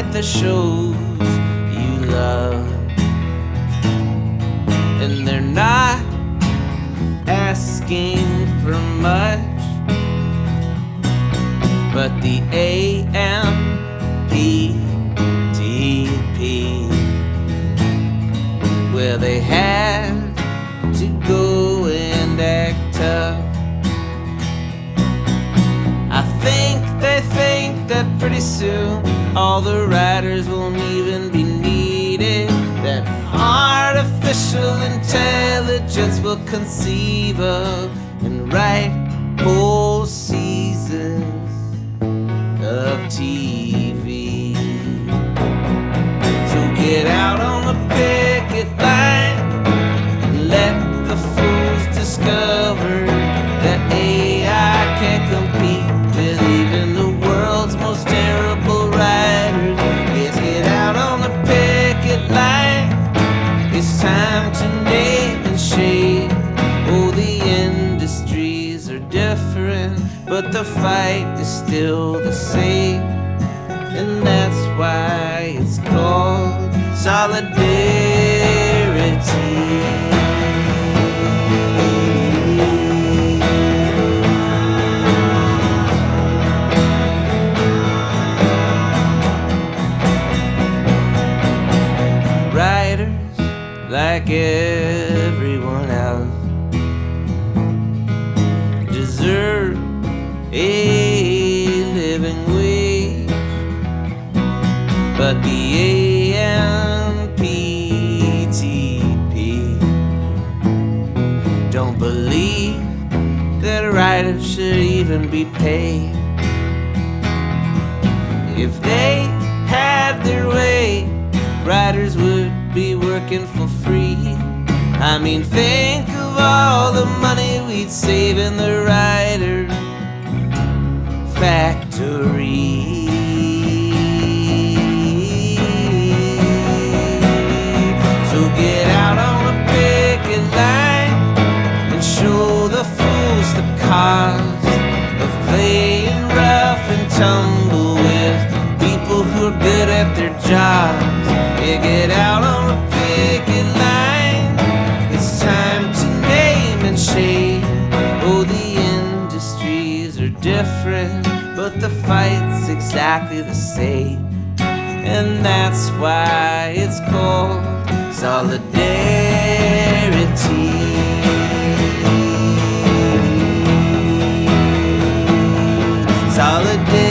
write the shows you love. And they're not asking for much, but the AMPTP, where they had to go and act tough. I think they think that pretty soon all the writers won't even be needed. That artificial intelligence will conceive of and write to name and shade. Oh, the industries are different, but the fight is still the same. And that's why it's called solidarity. Like everyone else, deserve a living wage. But the AMPTP don't believe that writers should even be paid. If they had their way, writers would be working for free. I mean, think of all the money we'd save in the writer factory. So get out on the picket line and show the fools the cost of playing rough and tumble with people who are good at their jobs. Yeah, get out different, but the fight's exactly the same. And that's why it's called solidarity. Solidarity.